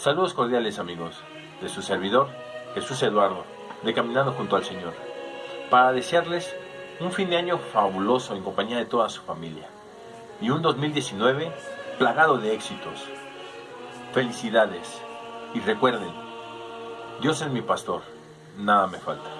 Saludos cordiales amigos, de su servidor, Jesús Eduardo, de Caminando junto al Señor, para desearles un fin de año fabuloso en compañía de toda su familia y un 2019 plagado de éxitos. Felicidades y recuerden, Dios es mi pastor, nada me falta.